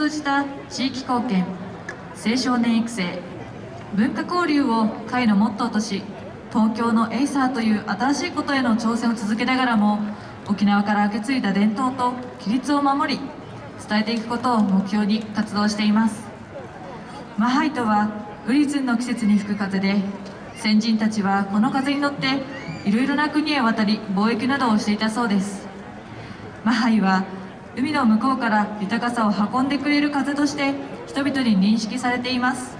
通じた地域貢献青少年育成文化交流を会のモットーとし東京のエイサーという新しいことへの挑戦を続けながらも沖縄から受け継いだ伝統と規律を守り伝えていくことを目標に活動しています。マハイとはウリズンの季節に吹く風で先人たちはこの風に乗っていろいろな国へ渡り貿易などをしていたそうです。マハイは海の向こうから豊かさを運んでくれる風として人々に認識されています。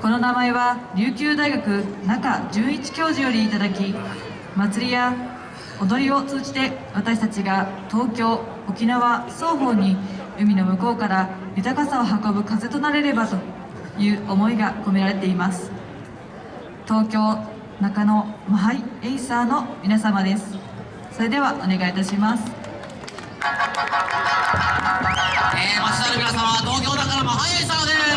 この名前は琉球大学中純一教授よりいただき祭りや踊りを通じて私たちが東京沖縄双方に海の向こうから豊かさを運ぶ風となれればという思いが込められています。東京中野マハイエイサーの皆様です。それではお願いいたします。えー、町田の皆様東京だからマハイエイサーです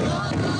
Lord.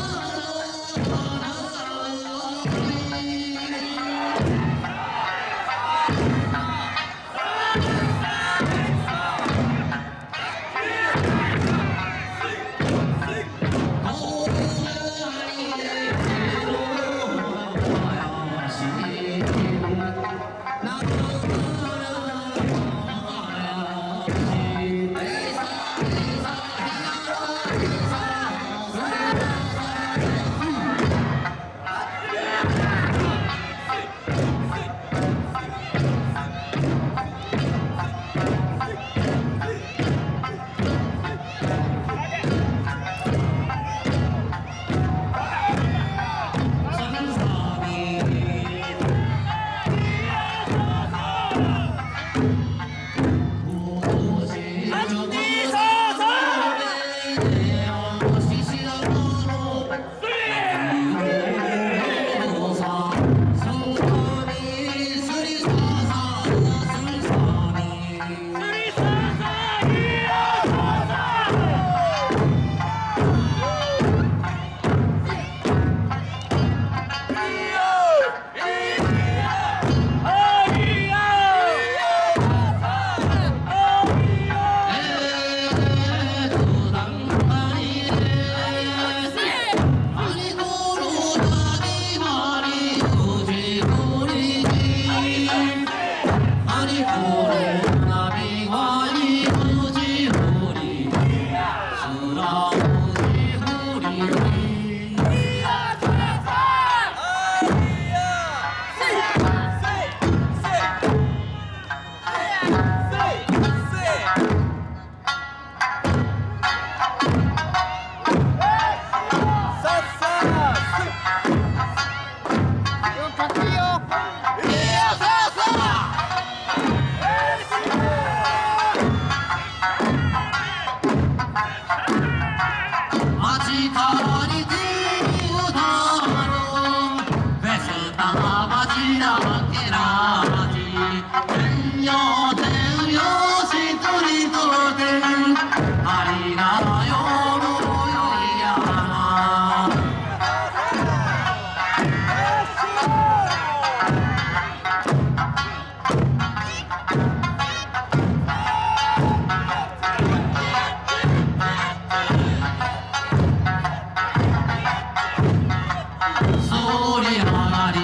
そり上がり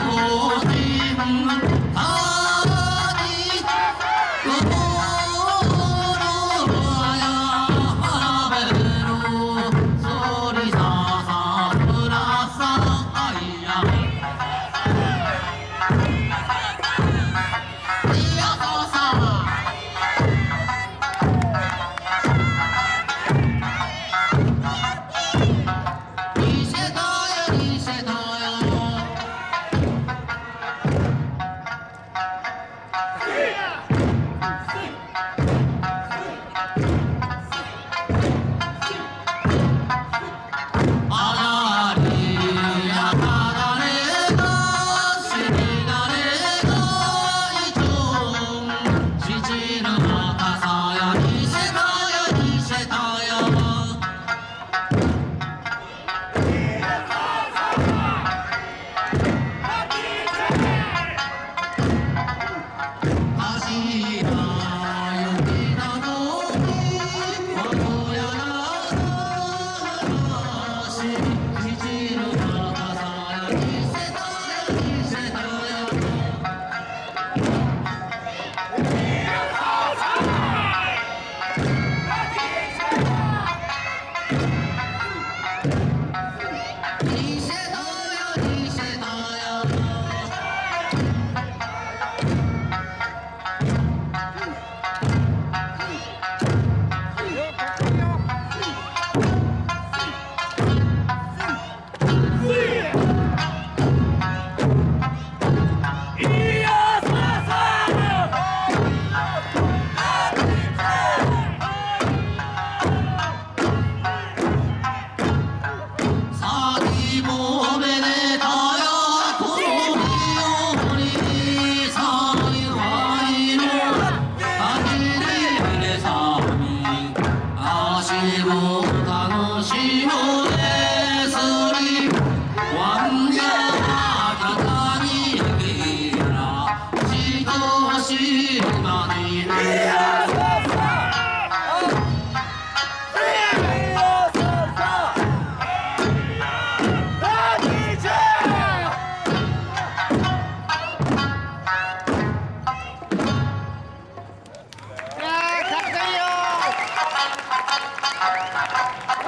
お天た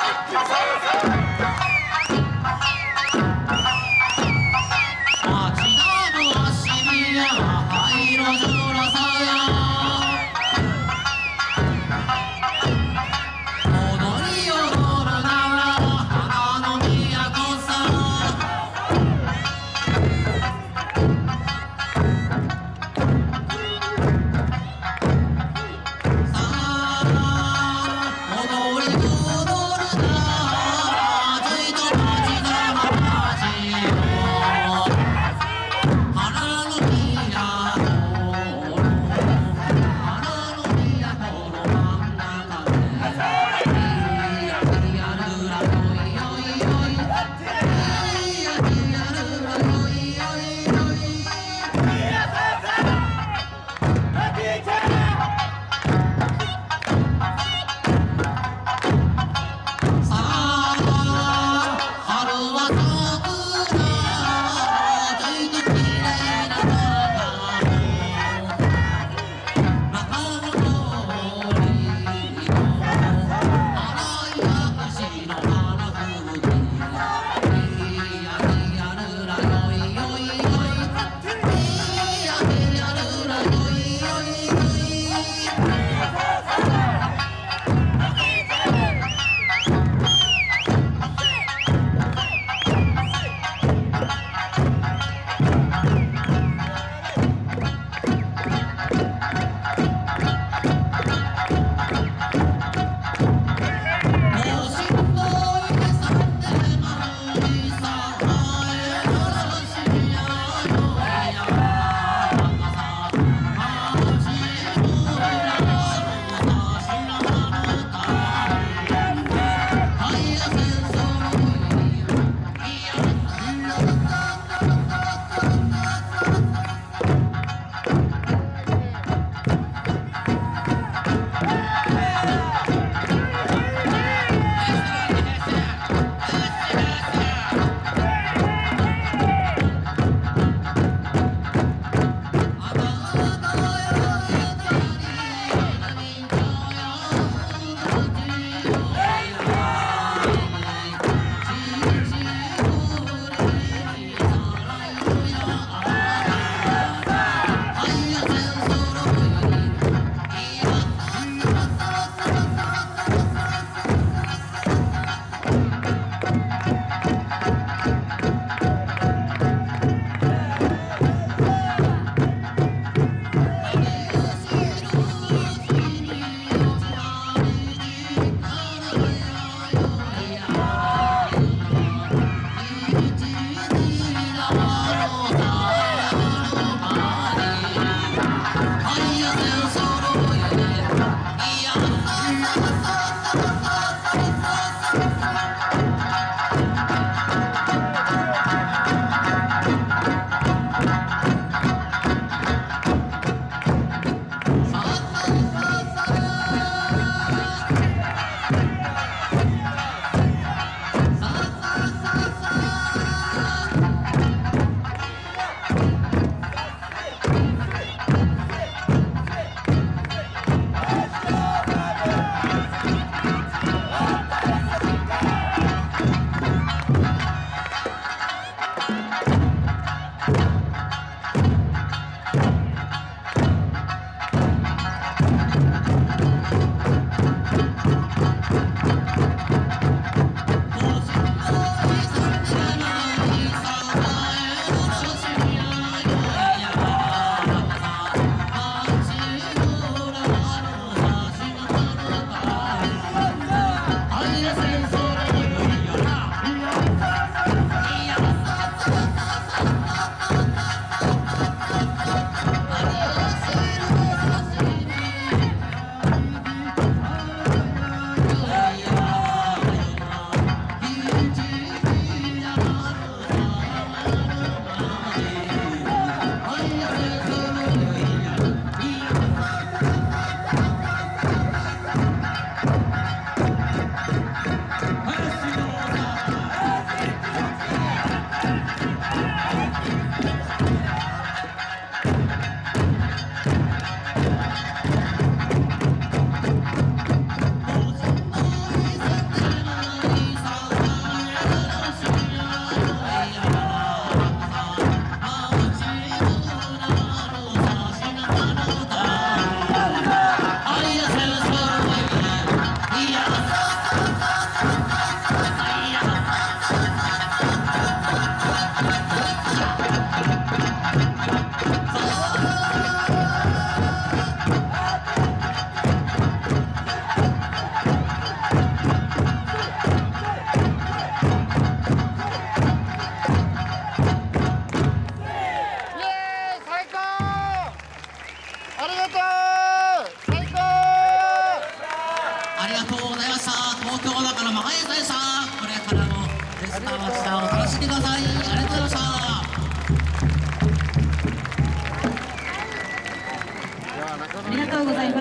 Yes, sir, yes.